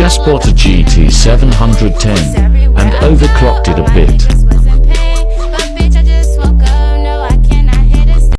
just bought a GT 710 and overclocked it a bit.